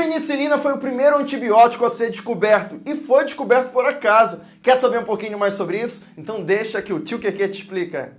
penicilina foi o primeiro antibiótico a ser descoberto e foi descoberto por acaso. Quer saber um pouquinho mais sobre isso? Então deixa que o tio Keke te explica.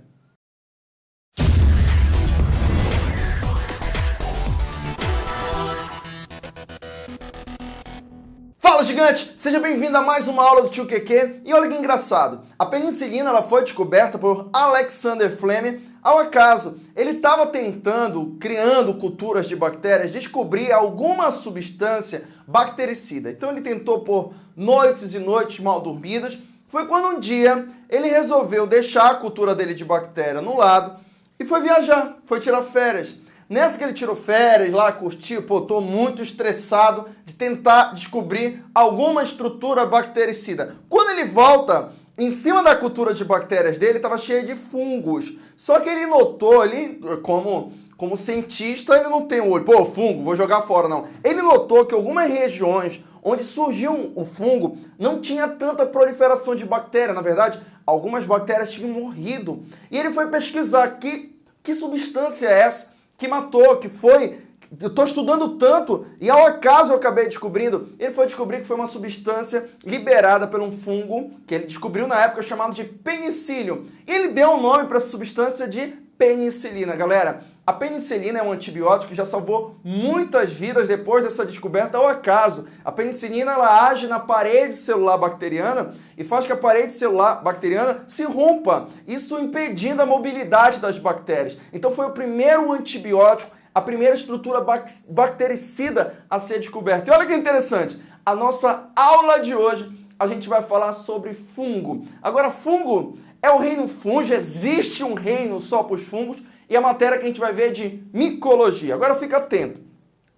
Fala gigante, seja bem-vindo a mais uma aula do tio Keke. E olha que engraçado, a penicilina ela foi descoberta por Alexander Fleming ao acaso. Ele estava tentando, criando culturas de bactérias, descobrir alguma substância bactericida. Então ele tentou por noites e noites mal dormidas. Foi quando um dia ele resolveu deixar a cultura dele de bactéria no lado e foi viajar, foi tirar férias. Nessa que ele tirou férias lá, curtiu, pô, tô muito estressado de tentar descobrir alguma estrutura bactericida. Quando ele volta, em cima da cultura de bactérias dele estava cheia de fungos. Só que ele notou ali, como, como cientista, ele não tem um olho, pô, fungo, vou jogar fora, não. Ele notou que algumas regiões onde surgiu o fungo não tinha tanta proliferação de bactéria. Na verdade, algumas bactérias tinham morrido. E ele foi pesquisar que, que substância é essa que matou, que foi. Eu estou estudando tanto e ao acaso eu acabei descobrindo. Ele foi descobrir que foi uma substância liberada por um fungo que ele descobriu na época chamado de penicílio. E ele deu o um nome para essa substância de penicilina. Galera, a penicilina é um antibiótico que já salvou muitas vidas depois dessa descoberta ao acaso. A penicilina ela age na parede celular bacteriana e faz que a parede celular bacteriana se rompa, isso impedindo a mobilidade das bactérias. Então foi o primeiro antibiótico, a primeira estrutura bactericida a ser descoberta. E olha que interessante, a nossa aula de hoje a gente vai falar sobre fungo. Agora, fungo é o reino fungo, existe um reino só para os fungos e a matéria que a gente vai ver é de micologia. Agora fica atento.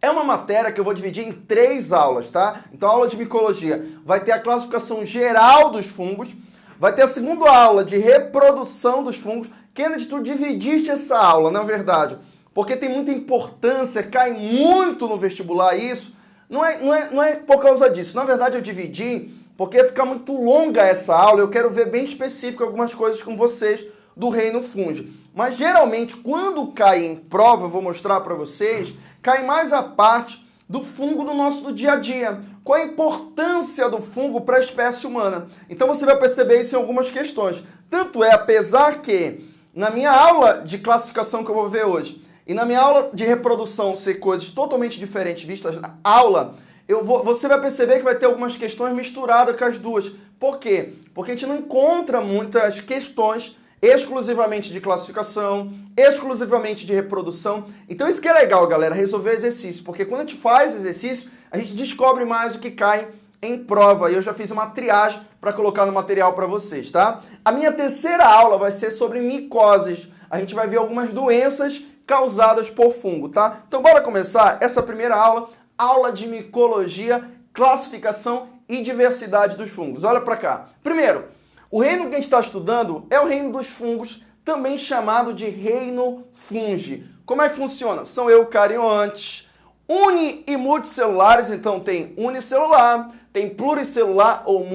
É uma matéria que eu vou dividir em três aulas, tá? Então a aula de micologia vai ter a classificação geral dos fungos, vai ter a segunda aula de reprodução dos fungos, de tu dividiste essa aula, não é verdade? Porque tem muita importância, cai muito no vestibular isso. Não é, não é, não é por causa disso. Na verdade eu dividi porque fica muito longa essa aula, eu quero ver bem específico algumas coisas com vocês do reino fungo. Mas geralmente, quando cai em prova, eu vou mostrar para vocês, cai mais a parte do fungo do nosso do dia a dia. Qual a importância do fungo para a espécie humana? Então você vai perceber isso em algumas questões. Tanto é, apesar que na minha aula de classificação que eu vou ver hoje, e na minha aula de reprodução ser coisas totalmente diferentes vistas na aula, eu vou, você vai perceber que vai ter algumas questões misturadas com as duas. Por quê? Porque a gente não encontra muitas questões exclusivamente de classificação, exclusivamente de reprodução. Então isso que é legal, galera, resolver exercício, porque quando a gente faz exercício, a gente descobre mais o que cai em prova. E eu já fiz uma triagem para colocar no material para vocês, tá? A minha terceira aula vai ser sobre micoses. A gente vai ver algumas doenças causadas por fungo, tá? Então bora começar essa primeira aula aula de micologia, classificação e diversidade dos fungos. Olha para cá. Primeiro, o reino que a gente está estudando é o reino dos fungos, também chamado de reino fungi. Como é que funciona? São eucariontes, uni e multicelulares, então tem unicelular, tem pluricelular ou,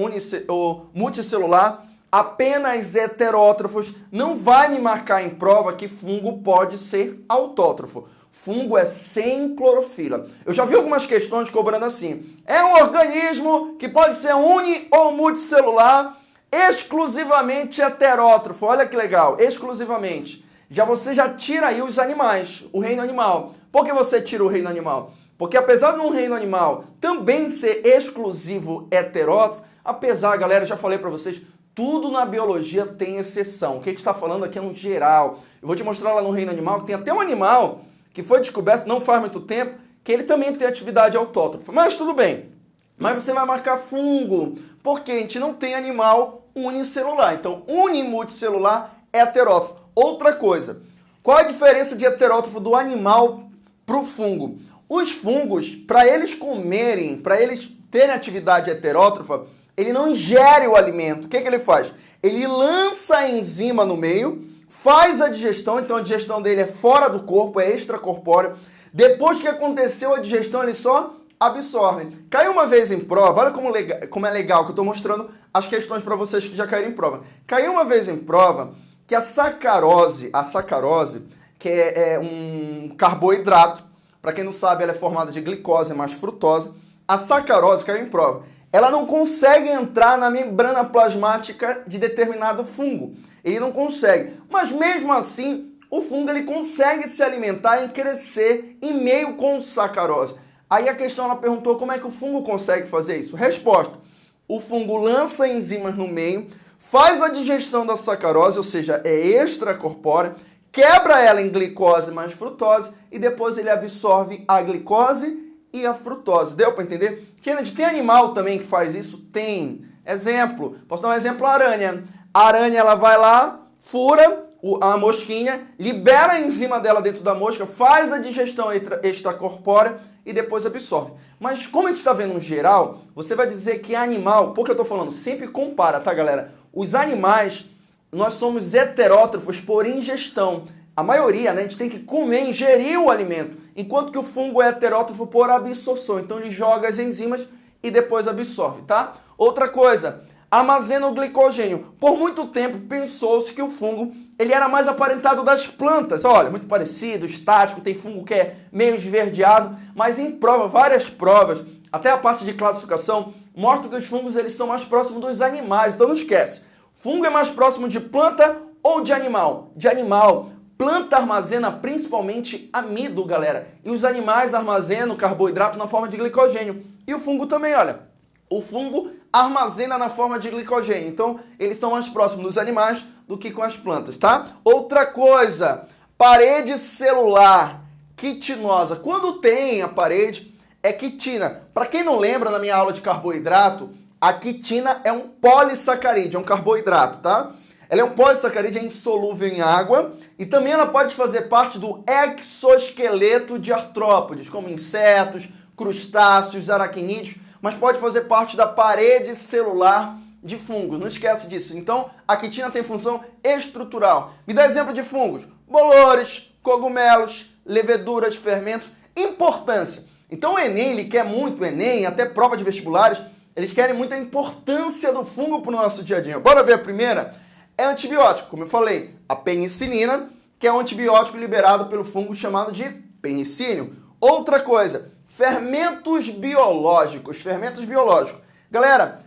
ou multicelular, apenas heterótrofos. Não vai me marcar em prova que fungo pode ser autótrofo. Fungo é sem clorofila. Eu já vi algumas questões cobrando assim. É um organismo que pode ser uni ou multicelular, exclusivamente heterótrofo. Olha que legal, exclusivamente. Já você já tira aí os animais, o reino animal. Por que você tira o reino animal? Porque apesar de um reino animal também ser exclusivo heterótrofo, apesar, galera, já falei para vocês, tudo na biologia tem exceção. O que a gente está falando aqui é no geral. Eu vou te mostrar lá no reino animal que tem até um animal que foi descoberto não faz muito tempo, que ele também tem atividade autótrofa. Mas tudo bem. Mas você vai marcar fungo, porque a gente não tem animal unicelular. Então, unimulticelular é heterótrofo. Outra coisa, qual a diferença de heterótrofo do animal para o fungo? Os fungos, para eles comerem, para eles terem atividade heterótrofa, ele não ingere o alimento. O que, que ele faz? Ele lança a enzima no meio faz a digestão, então a digestão dele é fora do corpo, é extracorpóreo. Depois que aconteceu a digestão, ele só absorve. Caiu uma vez em prova, olha como, legal, como é legal que eu estou mostrando as questões para vocês que já caíram em prova. Caiu uma vez em prova que a sacarose, a sacarose, que é, é um carboidrato, para quem não sabe, ela é formada de glicose mais frutose. A sacarose, é em prova, ela não consegue entrar na membrana plasmática de determinado fungo. Ele não consegue. Mas mesmo assim, o fungo ele consegue se alimentar e crescer em meio com sacarose. Aí a questão ela perguntou como é que o fungo consegue fazer isso. Resposta: o fungo lança enzimas no meio, faz a digestão da sacarose, ou seja, é extracorpórea, quebra ela em glicose mais frutose e depois ele absorve a glicose e a frutose. Deu para entender? Kennedy, tem animal também que faz isso? Tem. Exemplo, posso dar um exemplo, a aranha. A aranha ela vai lá, fura a mosquinha, libera a enzima dela dentro da mosca, faz a digestão extracorpórea e depois absorve. Mas como a gente está vendo no geral, você vai dizer que animal, por que eu estou falando? Sempre compara, tá galera? Os animais, nós somos heterótrofos por ingestão. A maioria, né, a gente tem que comer, ingerir o alimento, enquanto que o fungo é heterótrofo por absorção. Então ele joga as enzimas e depois absorve, tá? Outra coisa, armazena o glicogênio. Por muito tempo pensou-se que o fungo ele era mais aparentado das plantas. Olha, muito parecido, estático, tem fungo que é meio esverdeado, mas em prova, várias provas, até a parte de classificação, mostram que os fungos eles são mais próximos dos animais. Então não esquece, fungo é mais próximo de planta ou de animal? De animal. Planta armazena principalmente amido, galera. E os animais armazenam carboidrato na forma de glicogênio. E o fungo também, olha. O fungo armazena na forma de glicogênio. Então, eles são mais próximos dos animais do que com as plantas, tá? Outra coisa, parede celular quitinosa. Quando tem a parede, é quitina. Para quem não lembra, na minha aula de carboidrato, a quitina é um polissacarídeo, é um carboidrato, tá? Ela é um polissacarídeo é insolúvel em água e também ela pode fazer parte do exoesqueleto de artrópodes, como insetos, crustáceos, aracnídeos mas pode fazer parte da parede celular de fungos. Não esquece disso. Então, a quitina tem função estrutural. Me dá exemplo de fungos: bolores, cogumelos, leveduras, fermentos. Importância. Então, o Enem, ele quer muito, o Enem, até prova de vestibulares, eles querem muita importância do fungo para o nosso dia a dia. Bora ver a primeira? É antibiótico, como eu falei, a penicilina, que é um antibiótico liberado pelo fungo chamado de penicínio. Outra coisa, Fermentos biológicos, fermentos biológicos. Galera,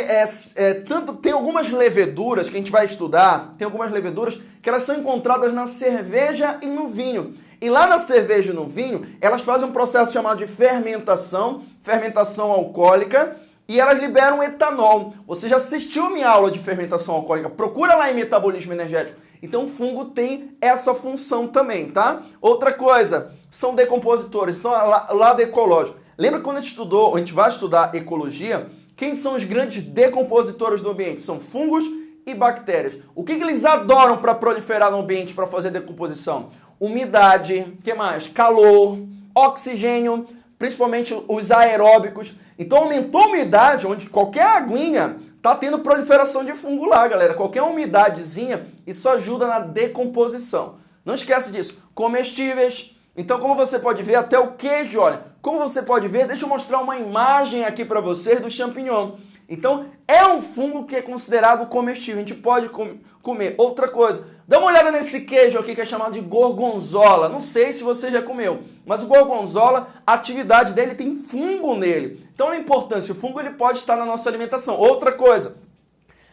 é, é, tanto tem algumas leveduras que a gente vai estudar, tem algumas leveduras que elas são encontradas na cerveja e no vinho. E lá na cerveja e no vinho, elas fazem um processo chamado de fermentação, fermentação alcoólica, e elas liberam etanol. Você já assistiu minha aula de fermentação alcoólica? Procura lá em metabolismo energético. Então o fungo tem essa função também, tá? Outra coisa, são decompositores, então lado ecológico. Lembra quando a gente estudou, a gente vai estudar ecologia, quem são os grandes decompositores do ambiente? São fungos e bactérias. O que, que eles adoram para proliferar no ambiente, para fazer decomposição? Umidade, que mais? Calor, oxigênio, principalmente os aeróbicos. Então aumentou a umidade, onde qualquer aguinha tá tendo proliferação de fungo lá, galera. Qualquer umidadezinha, isso ajuda na decomposição. Não esquece disso. Comestíveis. Então, como você pode ver, até o queijo, olha. Como você pode ver, deixa eu mostrar uma imagem aqui para você do champignon. Então, é um fungo que é considerado comestível, a gente pode com comer. Outra coisa, dá uma olhada nesse queijo aqui que é chamado de gorgonzola. Não sei se você já comeu, mas o gorgonzola, a atividade dele tem fungo nele. Então, a importância, o fungo ele pode estar na nossa alimentação. Outra coisa,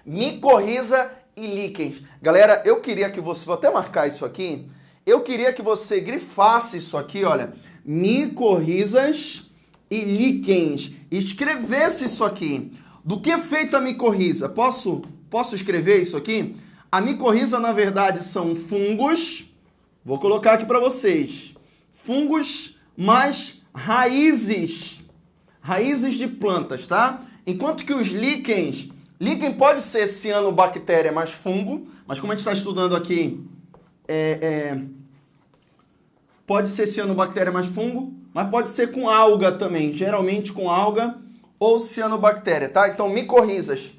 micorriza e líquens. Galera, eu queria que você, vou até marcar isso aqui, eu queria que você grifasse isso aqui, olha, micorrizas e líquens. Escrevesse isso aqui. Do que é feita a micorriza? Posso, posso escrever isso aqui? A micorriza, na verdade, são fungos. Vou colocar aqui para vocês. Fungos mais raízes. Raízes de plantas, tá? Enquanto que os líquens... Líquen pode ser cianobactéria mais fungo, mas como a gente está estudando aqui, é, é, pode ser cianobactéria mais fungo, mas pode ser com alga também. Geralmente com alga ou cianobactéria, tá? Então, micorrizas.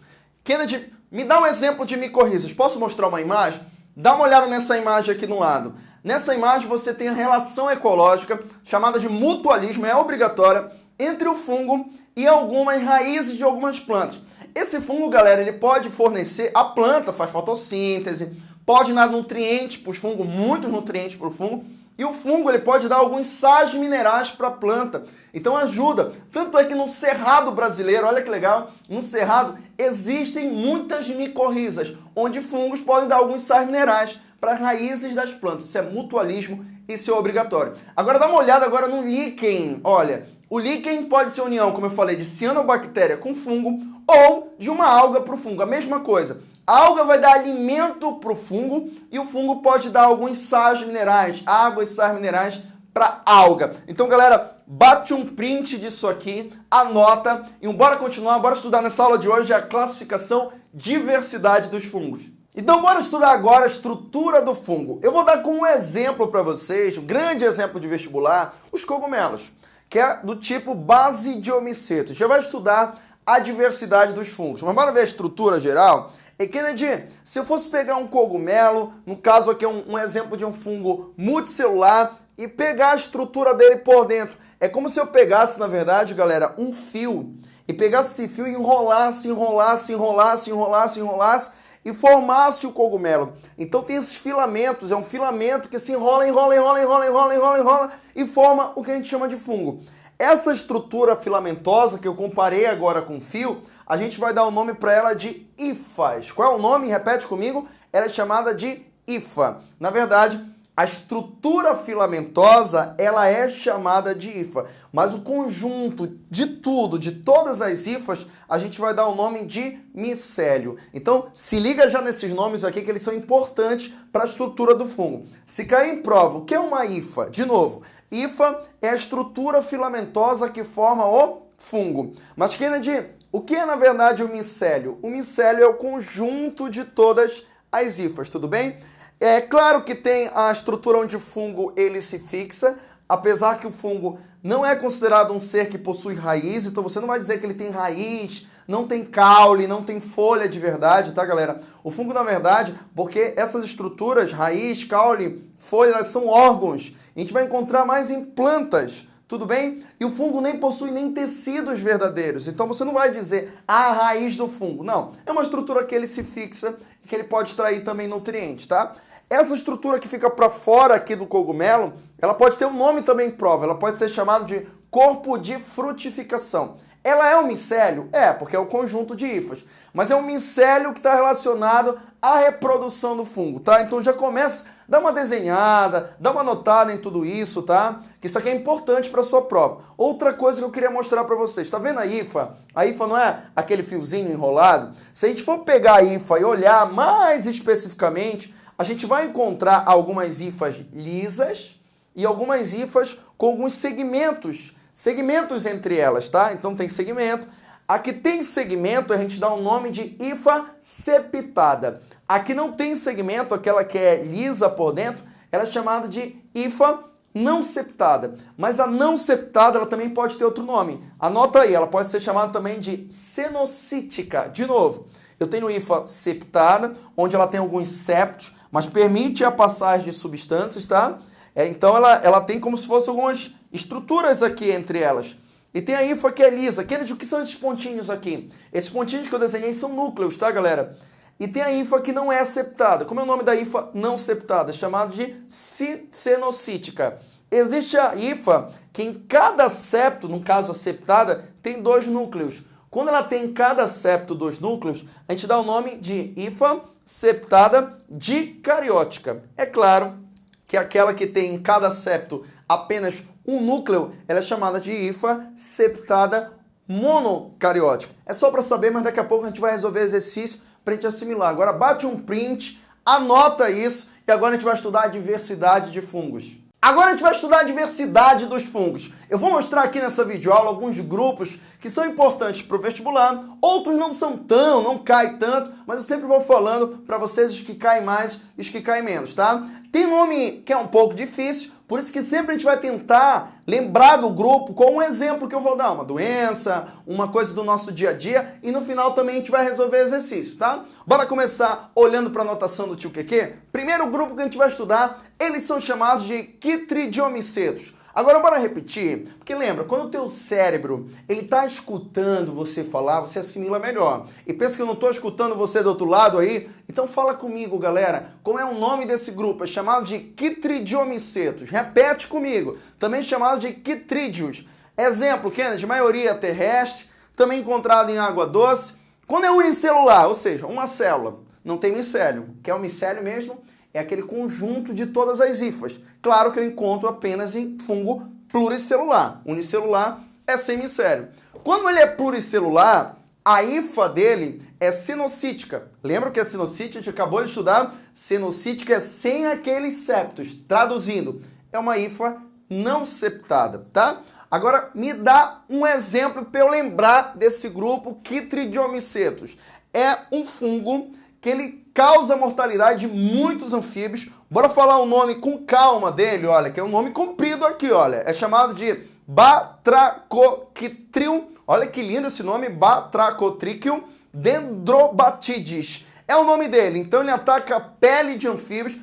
Kennedy, me dá um exemplo de micorrizas. Posso mostrar uma imagem? Dá uma olhada nessa imagem aqui no lado. Nessa imagem você tem a relação ecológica, chamada de mutualismo, é obrigatória, entre o fungo e algumas raízes de algumas plantas. Esse fungo, galera, ele pode fornecer, a planta faz fotossíntese, pode dar nutrientes para os fungos, muitos nutrientes para o fungo, E o fungo ele pode dar alguns sais minerais para a planta. Então ajuda. Tanto é que no cerrado brasileiro, olha que legal, no cerrado existem muitas micorrizas, onde fungos podem dar alguns sais minerais para as raízes das plantas. Isso é mutualismo, isso é obrigatório. Agora dá uma olhada agora no líquen. Olha, o líquen pode ser união, como eu falei, de cianobactéria com fungo ou de uma alga para o fungo. A mesma coisa. A alga vai dar alimento para o fungo e o fungo pode dar alguns sais minerais, água e sais minerais para alga. Então, galera, bate um print disso aqui, anota e bora continuar, bora estudar nessa aula de hoje a classificação diversidade dos fungos. Então, bora estudar agora a estrutura do fungo. Eu vou dar como exemplo para vocês, um grande exemplo de vestibular, os cogumelos, que é do tipo base de homicetos. Já vai estudar a diversidade dos fungos. Mas bora ver a estrutura geral? E Kennedy, se eu fosse pegar um cogumelo, no caso aqui é um, um exemplo de um fungo multicelular, e pegar a estrutura dele por dentro. É como se eu pegasse, na verdade, galera, um fio e pegasse esse fio e enrolasse, enrolasse, enrolasse, enrolasse, enrolasse e formasse o cogumelo. Então tem esses filamentos, é um filamento que se enrola, enrola, enrola, enrola, enrola, enrola, enrola e forma o que a gente chama de fungo. Essa estrutura filamentosa que eu comparei agora com fio, a gente vai dar o nome para ela de hifas. Qual é o nome? Repete comigo. Ela é chamada de hifa. Na verdade, a estrutura filamentosa, ela é chamada de hifa, mas o conjunto de tudo, de todas as hifas, a gente vai dar o nome de micélio. Então, se liga já nesses nomes aqui que eles são importantes para a estrutura do fungo. Se cair em prova, o que é uma hifa? De novo, hifa é a estrutura filamentosa que forma o fungo. Mas Kennedy, o que é na verdade o micélio? O micélio é o conjunto de todas as hifas, tudo bem? É claro que tem a estrutura onde o fungo ele se fixa, apesar que o fungo não é considerado um ser que possui raiz, então você não vai dizer que ele tem raiz, não tem caule, não tem folha de verdade, tá, galera? O fungo, na verdade, porque essas estruturas, raiz, caule, folha, elas são órgãos. A gente vai encontrar mais em plantas, tudo bem? E o fungo nem possui nem tecidos verdadeiros. Então você não vai dizer a raiz do fungo. Não, é uma estrutura que ele se fixa e que ele pode extrair também nutrientes, tá? Essa estrutura que fica para fora aqui do cogumelo, ela pode ter um nome também em prova. Ela pode ser chamada de corpo de frutificação. Ela é um micélio? É, porque é o conjunto de hifas. Mas é um micélio que está relacionado à reprodução do fungo, tá? Então já começa, dá uma desenhada, dá uma notada em tudo isso, tá? Que isso aqui é importante para sua prova. Outra coisa que eu queria mostrar para vocês, tá vendo a hifa? A hifa não é aquele fiozinho enrolado? Se a gente for pegar a hifa e olhar mais especificamente, a gente vai encontrar algumas hifas lisas e algumas hifas com alguns segmentos segmentos entre elas, tá? Então tem segmento. A que tem segmento, a gente dá o nome de hifa septada. A que não tem segmento, aquela que é lisa por dentro, ela é chamada de hifa não septada. Mas a não septada, ela também pode ter outro nome. Anota aí, ela pode ser chamada também de cenocítica. De novo, eu tenho hifa septada, onde ela tem alguns septos, mas permite a passagem de substâncias, tá? É, então ela, ela tem como se fossem algumas estruturas aqui entre elas. E tem a hifa que é lisa. Aqueles, o que são esses pontinhos aqui? Esses pontinhos que eu desenhei são núcleos, tá, galera? E tem a hifa que não é septada. Como é o nome da hifa não septada? É chamado de cenocítica. Existe a hifa que em cada septo, no caso a septada, tem dois núcleos. Quando ela tem em cada septo dois núcleos, a gente dá o nome de hifa septada dicariótica. É claro que aquela que tem em cada septo apenas um núcleo, ela é chamada de hifa septada monocariótica. É só para saber, mas daqui a pouco a gente vai resolver exercício para a gente assimilar. Agora bate um print, anota isso e agora a gente vai estudar a diversidade de fungos. Agora a gente vai estudar a diversidade dos fungos. Eu vou mostrar aqui nessa videoaula alguns grupos que são importantes para o vestibular, outros não são tão, não caem tanto, mas eu sempre vou falando para vocês os que caem mais e os que caem menos, tá? Tem nome que é um pouco difícil, por isso que sempre a gente vai tentar lembrar do grupo com um exemplo que eu vou dar, uma doença, uma coisa do nosso dia a dia, e no final também a gente vai resolver exercícios, tá? Bora começar olhando para a anotação do tio Keke? Primeiro grupo que a gente vai estudar, eles são chamados de quitridiomicetos. Agora bora repetir, porque lembra, quando o teu cérebro ele tá escutando você falar, você assimila melhor. E pensa que eu não estou escutando você do outro lado aí? Então fala comigo, galera. Como é o nome desse grupo? É chamado de quitridiomicetos. Repete comigo. Também chamado de quitrídeos. Exemplo, Kennedy, maioria terrestre, também encontrado em água doce. Quando é unicelular, ou seja, uma célula, não tem micélio. que é o micélio mesmo? É aquele conjunto de todas as hifas. Claro que eu encontro apenas em fungo pluricelular. Unicelular é sem micélio. Quando ele é pluricelular, a hifa dele é sinocítica. Lembra que a sinocítica a gente acabou de estudar? Sinocítica é sem aqueles septos. Traduzindo, é uma hifa não septada, tá? Agora, me dá um exemplo para eu lembrar desse grupo Chytridiomycetus. É um fungo que ele causa mortalidade de muitos anfíbios. Bora falar o nome com calma dele, olha, que é um nome comprido aqui, olha. É chamado de Batracoquitrium. Olha que lindo esse nome, Batracotrichium dendrobatides é o nome dele. Então ele ataca a pele de anfíbios.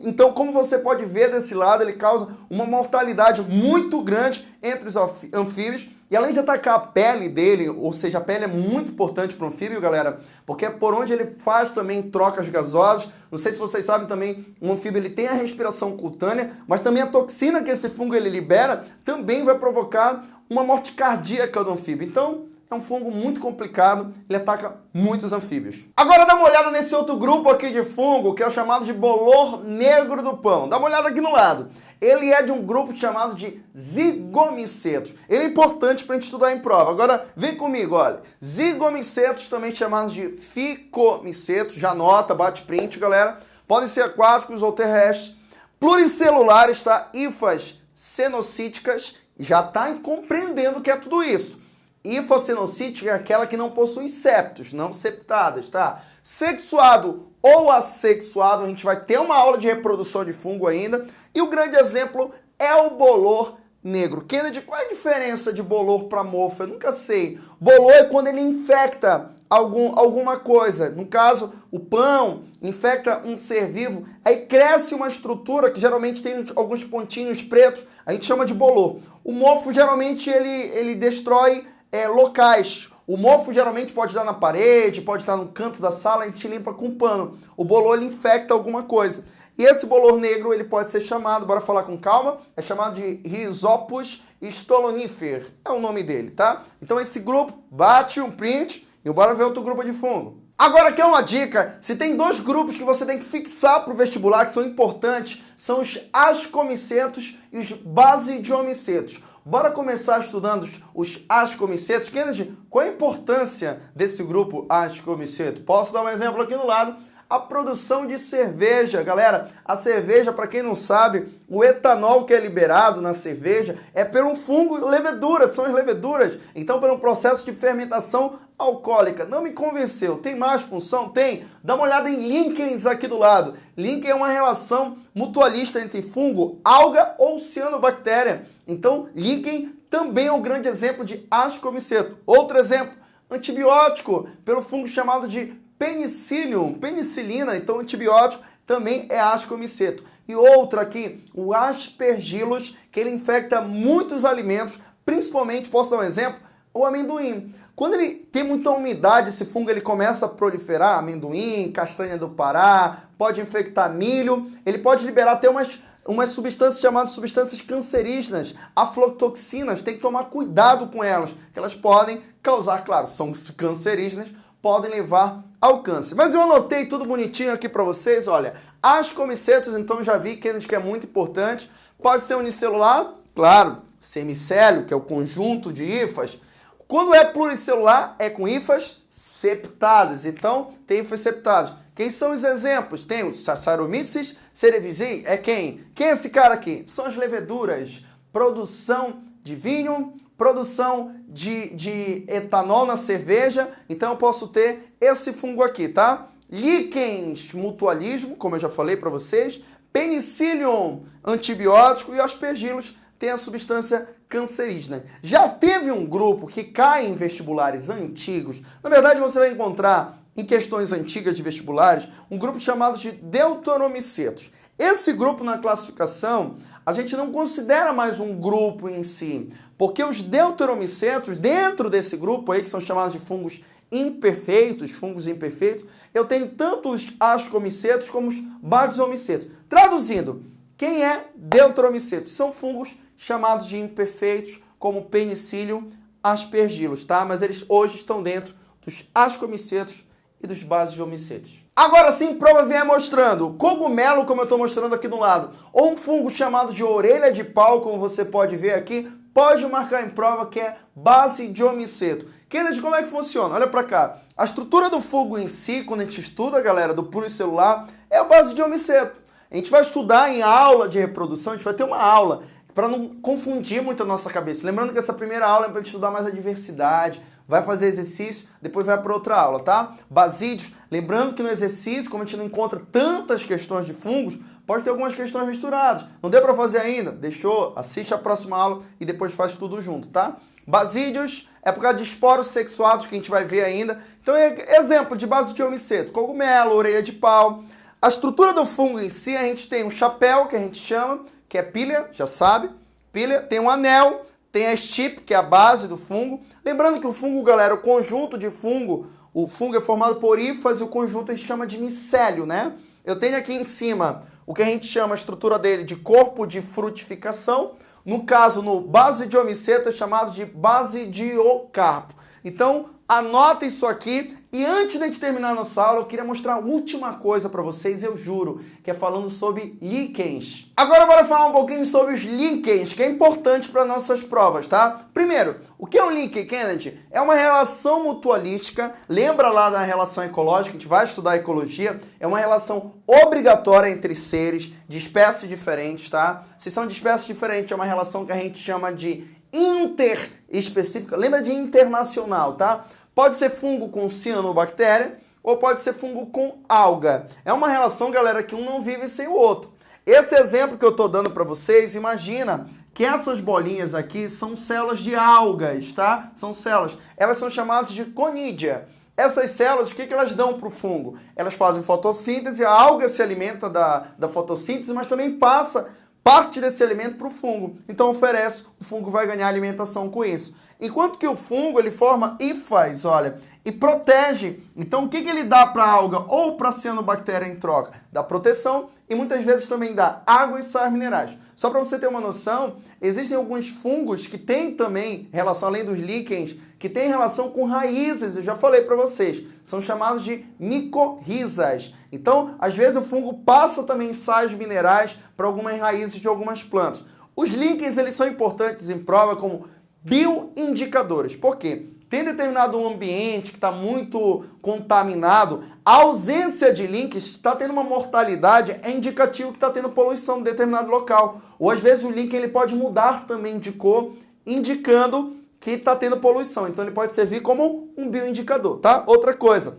então, como você pode ver desse lado, ele causa uma mortalidade muito grande entre os anfíbios. E além de atacar a pele dele, ou seja, a pele é muito importante para o anfíbio, galera, porque é por onde ele faz também trocas gasosas. Não sei se vocês sabem também, o anfíbio ele tem a respiração cutânea, mas também a toxina que esse fungo ele libera também vai provocar uma morte cardíaca do anfíbio. Então, é um fungo muito complicado, ele ataca muitos anfíbios. Agora dá uma olhada nesse outro grupo aqui de fungo, que é o chamado de bolor negro do pão. Dá uma olhada aqui no lado. Ele é de um grupo chamado de zigomicetos. Ele é importante para a gente estudar em prova. Agora, vem comigo, olha. Zigomicetos, também chamados de ficomicetos, já anota, bate print, galera. Podem ser aquáticos ou terrestres. Pluricelulares, tá? Ifas cenocíticas, já está compreendendo o que é tudo isso. Hifocenocítica é aquela que não possui septos, não septadas, tá? Sexuado ou assexuado, a gente vai ter uma aula de reprodução de fungo ainda. E o grande exemplo é o bolor negro. Kennedy, qual é a diferença de bolor para mofo? Eu nunca sei. Bolor é quando ele infecta algum, alguma coisa. No caso, o pão infecta um ser vivo, aí cresce uma estrutura que geralmente tem alguns pontinhos pretos, a gente chama de bolor. O mofo geralmente ele, ele destrói é, locais. O mofo geralmente pode estar na parede, pode estar no canto da sala, a gente limpa com pano. O bolor ele infecta alguma coisa. E esse bolor negro ele pode ser chamado, bora falar com calma, é chamado de Rhizopus stolonifer. É o nome dele, tá? Então esse grupo bate um print e bora ver outro grupo de fungo. Agora aqui é uma dica, se tem dois grupos que você tem que fixar para o vestibular que são importantes, são os ascomicetos e os basidiomicetos. Bora começar estudando os ascomicetos. Kennedy, qual a importância desse grupo ascomiceto? Posso dar um exemplo aqui no lado? A produção de cerveja. Galera, a cerveja, para quem não sabe, o etanol que é liberado na cerveja é por um fungo leveduras, são as leveduras. Então, por um processo de fermentação alcoólica. Não me convenceu. Tem mais função? Tem. Dá uma olhada em líquens aqui do lado. Líquen é uma relação mutualista entre fungo, alga ou cianobactéria. Então, líquen também é um grande exemplo de ascomiceto. Outro exemplo, antibiótico, pelo fungo chamado de Penicillium, penicilina, então antibiótico, também é ascomiceto. E outro aqui, o aspergillus, que ele infecta muitos alimentos, principalmente, posso dar um exemplo? O amendoim. Quando ele tem muita umidade, esse fungo ele começa a proliferar, amendoim, castanha do Pará, pode infectar milho, ele pode liberar até umas, umas substâncias chamadas substâncias cancerígenas, aflotoxinas, tem que tomar cuidado com elas, que elas podem causar, claro, são cancerígenas, podem levar ao câncer. Mas eu anotei tudo bonitinho aqui para vocês, olha. As comicetas, então já vi, que é muito importante. Pode ser unicelular, claro, semicélio, que é o conjunto de hifas. Quando é pluricelular, é com hifas septadas. Então, tem hifas septadas. Quem são os exemplos? Tem o Saccharomyces cerevisiae, é quem? Quem é esse cara aqui? São as leveduras. Produção de vinho, produção de, de etanol na cerveja, então eu posso ter esse fungo aqui, tá? Líquens, mutualismo, como eu já falei para vocês, penicillium, antibiótico e aspergilos tem a substância cancerígena. Já teve um grupo que cai em vestibulares antigos, na verdade você vai encontrar em questões antigas de vestibulares, um grupo chamado de deuteromicetos. Esse grupo na classificação, a gente não considera mais um grupo em si, porque os deuteromicetos, dentro desse grupo aí, que são chamados de fungos imperfeitos, fungos imperfeitos, eu tenho tanto os ascomicetos como os basisomicetos. Traduzindo, quem é deuteromiceto? São fungos chamados de imperfeitos, como penicillium aspergillus, tá? Mas eles hoje estão dentro dos ascomicetos e dos basisomicetos. Agora sim, prova vier mostrando cogumelo, como eu estou mostrando aqui do lado, ou um fungo chamado de orelha de pau, como você pode ver aqui, pode marcar em prova que é base de homiceto. Kennedy, como é que funciona? Olha para cá. A estrutura do fungo em si, quando a gente estuda, galera, do pluricelular, é a base de homiceto. A gente vai estudar em aula de reprodução, a gente vai ter uma aula para não confundir muito a nossa cabeça. Lembrando que essa primeira aula é para estudar mais a diversidade, vai fazer exercício, depois vai para outra aula, tá? Basídeos, lembrando que no exercício, como a gente não encontra tantas questões de fungos, pode ter algumas questões misturadas. Não deu para fazer ainda? Deixou? Assiste a próxima aula e depois faz tudo junto, tá? Basídeos é por causa de esporos sexuados que a gente vai ver ainda. Então, é exemplo de base de homiceto, cogumelo, orelha de pau. A estrutura do fungo em si, a gente tem um chapéu, que a gente chama, que é pilha, já sabe. Pilha, tem um anel, tem a estipe, que é a base do fungo. Lembrando que o fungo, galera, o conjunto de fungo, o fungo é formado por ínfase, o conjunto a gente chama de micélio, né? Eu tenho aqui em cima o que a gente chama a estrutura dele de corpo de frutificação. No caso, no base de homiceto é chamado de base de ocarpo. Então, anota isso aqui e antes de gente terminar a nossa aula, eu queria mostrar a última coisa para vocês, eu juro, que é falando sobre líquens. Agora bora falar um pouquinho sobre os líquens, que é importante para nossas provas, tá? Primeiro, o que é um líquen, Kennedy? É uma relação mutualística, lembra lá da relação ecológica, a gente vai estudar ecologia, é uma relação obrigatória entre seres de espécies diferentes, tá? Se são de espécies diferentes, é uma relação que a gente chama de interespecífica, lembra de internacional, tá? Pode ser fungo com cianobactéria ou pode ser fungo com alga. É uma relação, galera, que um não vive sem o outro. Esse exemplo que eu estou dando para vocês, imagina que essas bolinhas aqui são células de algas, tá? São células. Elas são chamadas de conídea. Essas células, o que, que elas dão para o fungo? Elas fazem fotossíntese, a alga se alimenta da, da fotossíntese, mas também passa parte desse alimento para o fungo. Então oferece, o fungo vai ganhar alimentação com isso. Enquanto que o fungo ele forma hifas, olha, e protege. Então o que, que ele dá para a alga ou para a cianobactéria em troca? Dá proteção e muitas vezes também dá água e sais minerais. Só para você ter uma noção, existem alguns fungos que têm também relação, além dos líquens, que têm relação com raízes, eu já falei para vocês, são chamados de micorrizas. Então, às vezes o fungo passa também sais minerais para algumas raízes de algumas plantas. Os líquens, eles são importantes em prova como bioindicadores. Por quê? Tem determinado ambiente que está muito contaminado, a ausência de links está tendo uma mortalidade, é indicativo que está tendo poluição em determinado local. Ou às vezes o link ele pode mudar também de cor, indicando que está tendo poluição. Então ele pode servir como um bioindicador, tá? Outra coisa,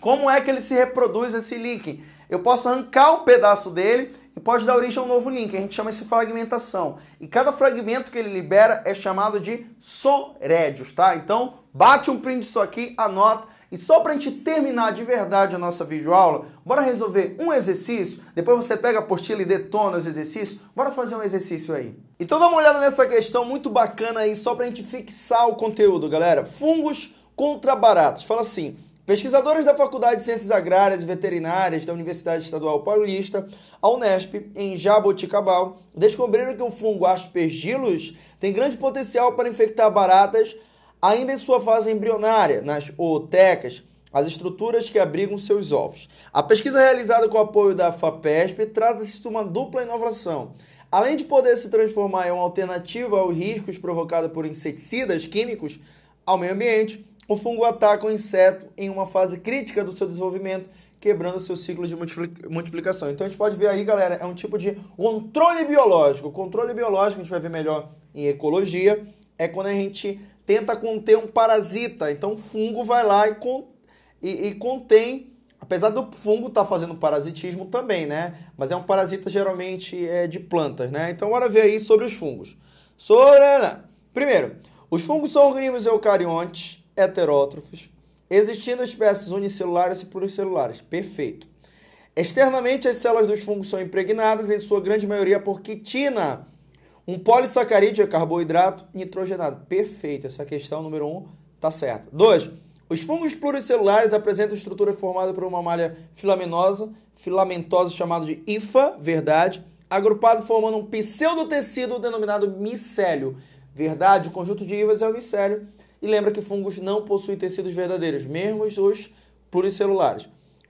como é que ele se reproduz esse link? Eu posso arrancar um pedaço dele e pode dar origem a um novo link. A gente chama isso de fragmentação. E cada fragmento que ele libera é chamado de sorédios, tá? Então, bate um print disso aqui, anota. E só para a gente terminar de verdade a nossa videoaula, bora resolver um exercício, depois você pega a apostila e detona os exercícios, bora fazer um exercício aí. Então dá uma olhada nessa questão muito bacana aí, só para a gente fixar o conteúdo, galera. Fungos contra baratos. Fala assim, Pesquisadores da Faculdade de Ciências Agrárias e Veterinárias da Universidade Estadual Paulista, a Unesp, em Jaboticabal, descobriram que o fungo Aspergillus tem grande potencial para infectar baratas ainda em sua fase embrionária, nas ootecas, as estruturas que abrigam seus ovos. A pesquisa realizada com o apoio da FAPESP trata-se de uma dupla inovação. Além de poder se transformar em uma alternativa aos riscos provocados por inseticidas químicos ao meio ambiente, o fungo ataca o inseto em uma fase crítica do seu desenvolvimento, quebrando seu ciclo de multiplicação. Então a gente pode ver aí, galera, é um tipo de controle biológico. O controle biológico, a gente vai ver melhor em ecologia, é quando a gente tenta conter um parasita. Então o fungo vai lá e, con e, e contém, apesar do fungo estar tá fazendo parasitismo também, né? Mas é um parasita geralmente é, de plantas, né? Então bora ver aí sobre os fungos. Sobre... Primeiro, os fungos são organismos eucariontes heterótrofos, existindo espécies unicelulares e pluricelulares. Perfeito. Externamente, as células dos fungos são impregnadas, em sua grande maioria, por quitina, um polissacarídeo é carboidrato nitrogenado. Perfeito, essa questão número 1 um, tá certa. 2. Os fungos pluricelulares apresentam estrutura formada por uma malha filaminosa, filamentosa chamada de hifa, verdade, agrupado formando um pseudotecido denominado micélio. Verdade, o conjunto de hifas é o micélio. E lembra que fungos não possuem tecidos verdadeiros, mesmo os pluricelulares.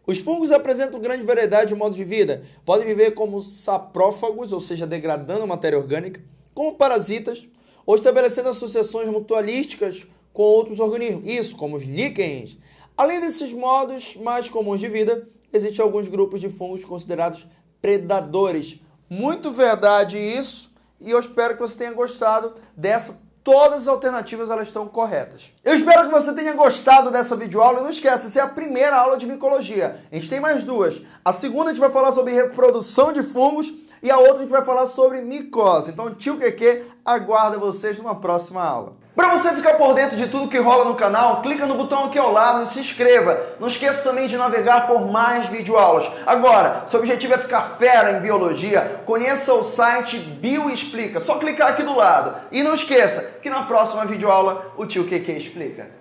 Os fungos apresentam grande variedade de modos de vida. Podem viver como saprófagos, ou seja, degradando a matéria orgânica, como parasitas, ou estabelecendo associações mutualísticas com outros organismos, isso como os líquens. Além desses modos mais comuns de vida, existem alguns grupos de fungos considerados predadores. Muito verdade isso, e eu espero que você tenha gostado dessa todas as alternativas elas estão corretas. Eu espero que você tenha gostado dessa videoaula e não esqueça, essa é a primeira aula de micologia. A gente tem mais duas. A segunda a gente vai falar sobre reprodução de fungos e a outra a gente vai falar sobre micose. Então, tio Keke aguarda vocês numa próxima aula. Para você ficar por dentro de tudo que rola no canal, clica no botão aqui ao lado e se inscreva. Não esqueça também de navegar por mais videoaulas. Agora, seu objetivo é ficar fera em biologia, conheça o site Bioexplica. Só clicar aqui do lado. E não esqueça que na próxima videoaula o tio QQ explica.